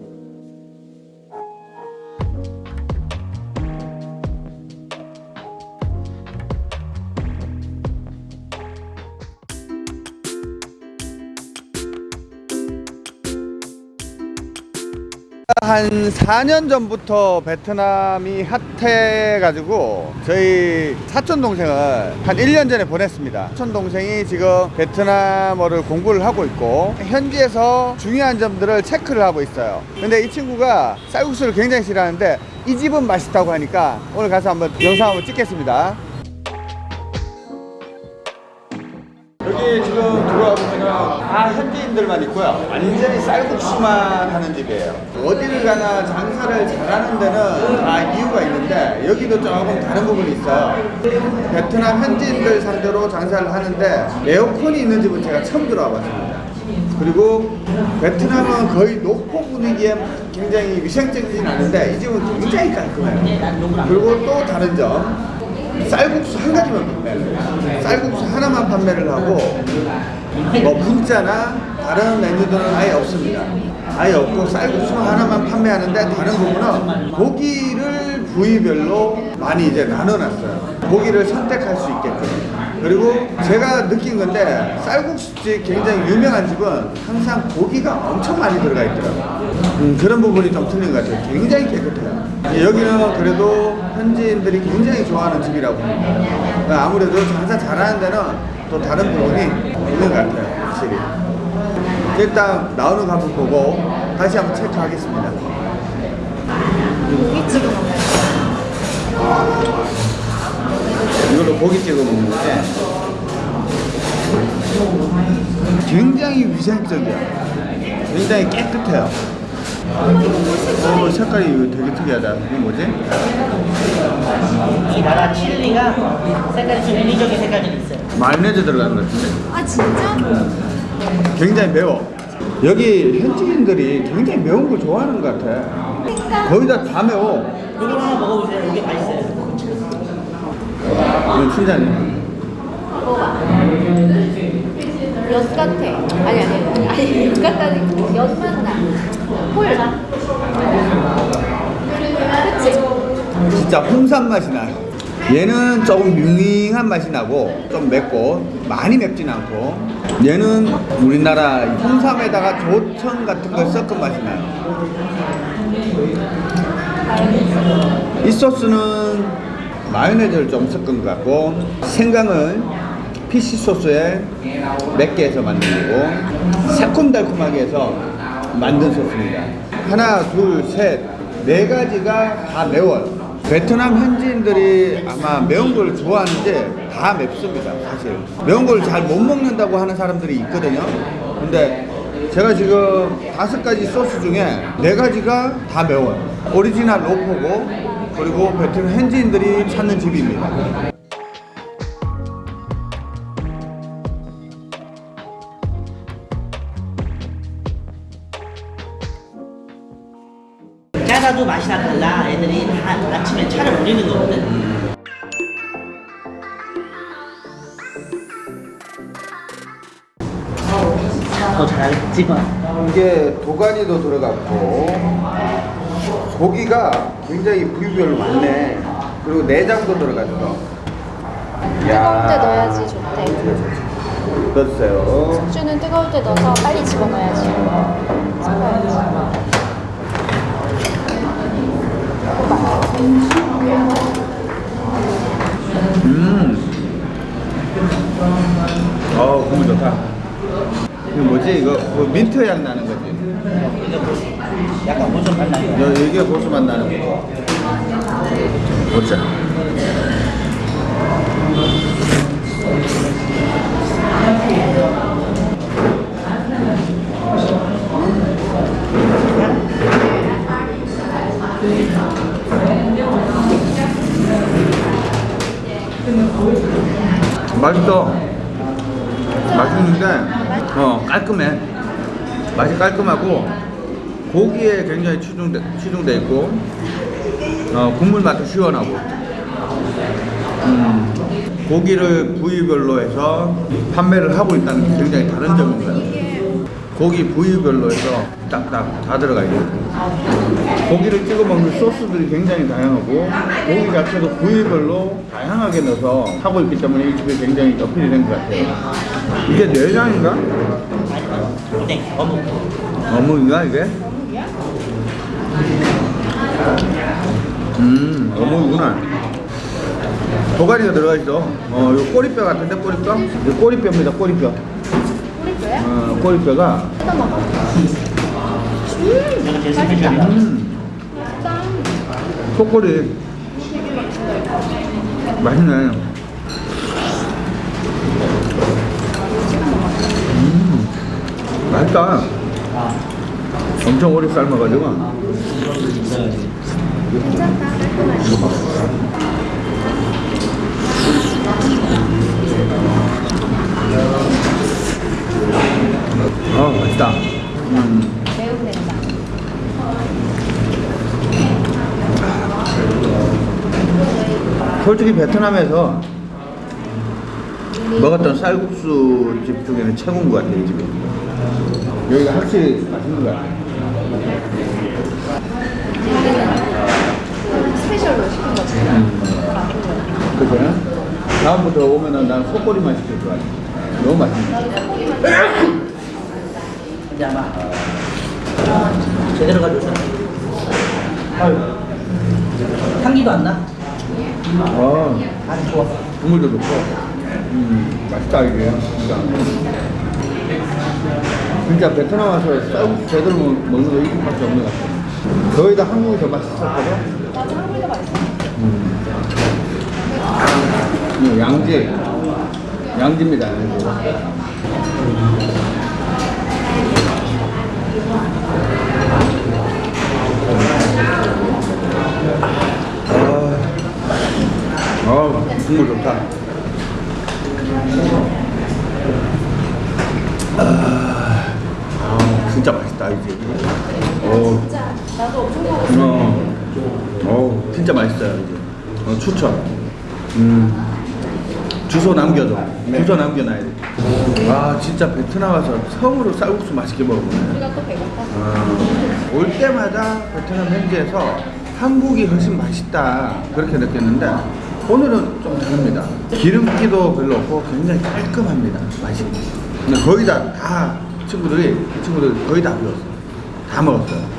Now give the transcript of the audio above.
out. 한 4년 전부터 베트남이 핫해가지고 저희 사촌 동생을 한 1년 전에 보냈습니다. 사촌 동생이 지금 베트남어를 공부를 하고 있고 현지에서 중요한 점들을 체크를 하고 있어요. 근데 이 친구가 쌀국수를 굉장히 싫어하는데 이 집은 맛있다고 하니까 오늘 가서 한번 영상 한번 찍겠습니다. 여기 지금 들어와 보면은 다 현지인들만 있고요. 완전히 쌀국수만 하는 집이에요. 어디를 가나 장사를 잘하는 데는 다 이유가 있는데 여기도 조금 다른 부분이 있어요. 베트남 현지인들 상대로 장사를 하는데 에어컨이 있는 집은 제가 처음 들어와 봤습니다. 그리고 베트남은 거의 노포 분위기에 굉장히 위생적이진 않은데 이 집은 굉장히 깔끔해요. 그리고 또 다른 점 쌀국수 한 가지만. 쌀국수 하나만 판매를 하고 뭐 분짜나 다른 메뉴들은 아예 없습니다. 아예 없고 쌀국수 하나만 판매하는데 다른 부분은 고기를 부위별로 많이 이제 나눠놨어요. 고기를 선택할 수 있게끔. 그리고 제가 느낀 건데 쌀국수집 굉장히 유명한 집은 항상 고기가 엄청 많이 들어가 있더라고요. 음, 그런 부분이 좀 틀린 것 같아요. 굉장히 깨끗해요. 여기는 그래도 현지인들이 굉장히 좋아하는 집이라고 봅니다. 아무래도 장사 잘하는 데는 또 다른 부분이 있는 것 같아요. 확실히. 일단 나오는 거 한번 보고 다시 한번 체크하겠습니다. 고기 찍어 먹어요. 이걸로 고기 찍어 먹는 거지. 굉장히 위생적이야. 굉장히 깨끗해요. 어, 색깔이 이거 되게 특이하다. 이게 뭐지? 이 나라 칠리가 색깔이 좀 인위적인 색깔이 있어요. 마요네즈 들어가는 것 같은데. 아 진짜? 굉장히 매워. 여기 현지인들이 굉장히 매운 걸 좋아하는 것 같아. 거의 다 다 매워. 이걸 하나 먹어보세요. 이게 맛있어요. 이건 춘자네. 엿 같아. 아니 아니 아니 엿 같다는 엿맛 나. 콜라. 그치? 진짜 홍삼 맛이 나요. 얘는 조금 밍밍한 맛이 나고 좀 맵고 많이 맵진 않고 얘는 우리나라 홍삼에다가 조청 같은 걸 섞은 맛이 나요. 이 소스는 마요네즈를 좀 섞은 것 같고 생강을 fish sauce에 맵게 해서 만든 거고 새콤달콤하게 해서 소스입니다. 하나, 둘, 셋, 네 가지가 다 매워요. 베트남 현지인들이 아마 매운 걸 좋아하는지 다 맵습니다, 사실. 매운 걸 잘 못 먹는다고 하는 사람들이 있거든요. 근데 제가 지금 다섯 가지 소스 중에 네 가지가 다 매워요. 오리지널 로포고 그리고 베트남 현지인들이 찾는 집입니다. 짜다도 맛이 다 달라. 애들이 다 아침에 차를 올리는 거거든. 더 잘했지만 이게 도가니도 들어갔고 고기가 굉장히 부위별로 많네. 그리고 내장도 들어갔어. 뜨거울 때 넣어야지 좋대. 넣어주세요. 숙주는 뜨거울 때 넣어서 빨리 집어넣어야지. 섞어야지. 음. 어, 국물 좋다. 이거 뭐지? 이거 뭐 민트 향 나는 거지? 약간 모좀 발라요. 여- 이게 고수 맛 나는 거. 보자. 맛있어. 맛있는데, 어, 깔끔해. 맛이 깔끔하고, 고기에 굉장히 치중돼, 치중돼 있고, 어, 국물 맛도 시원하고, 음, 고기를 부위별로 해서 판매를 하고 있다는 게 굉장히 다른 거예요. 고기 부위별로 해서 딱딱 다 들어가 있고 고기를 찍어 먹는 소스들이 굉장히 다양하고 고기 자체도 부위별로 다양하게 넣어서 하고 있기 때문에 이 집이 굉장히 어필이 된 것 같아요. 이게 내장인가? 네, 어묵. 어묵인가 이게? 음 어묵이구나. 도가니가 들어가 있어. 어, 요 꼬리뼈 같은데 꼬리뼈? 이 꼬리뼈입니다 꼬리뼈. 꼬리뼈야? 어, 꼬리뼈가 뜯어 먹어. 제가 제일 스페셜이다. 음, 짠. 속꼬리 맛있네. 음, 맛있다. 아, 엄청 오래 삶아가지고. 괜찮다. 솔직히 베트남에서 먹었던 쌀국수 집 중에는 최고인 것 같아요, 이 집이. 여기가 확실히 맛있는 것 같아요. 스페셜로 시킨 거지. 음. 그죠? 다음부터 오면은 난 속꼬리만 시킬 거야. 너무 맛있네. 이제 아마 제대로 가져오셨네. 아유, 향기도 안 나? 어, 아주 좋아. 국물도 좋고. 음, 맛있다, 이게. 진짜. 진짜 베트남 와서 쌀국수 제대로 먹- 먹는 거 이것밖에 없는 것 같아. 거의 다 한국이 더 맛있었거든. 맞아, 한국이 더 맛있어. 음, 양지. 양지입니다, 양지. 아, 아, 국물 좋다. 아, 아, 진짜 맛있다, 이제. 오. 진짜 나도 엄청 먹었어. 어, 어, 진짜 맛있어요. 이제. 어, 추천. 음, 주소 남겨줘. 주소 남겨놔야 돼. 아, 진짜 베트남 와서 처음으로 쌀국수 맛있게 먹어보네. 우리가 또 배고파. 아, 올 때마다 베트남 현지에서 한국이 훨씬 맛있다 그렇게 느꼈는데 오늘은 좀 다릅니다. 기름기도 별로 없고 굉장히 깔끔합니다. 맛이. 근데 거의 다, 다 친구들이 이 친구들 거의 다 비웠어. 다 먹었어요.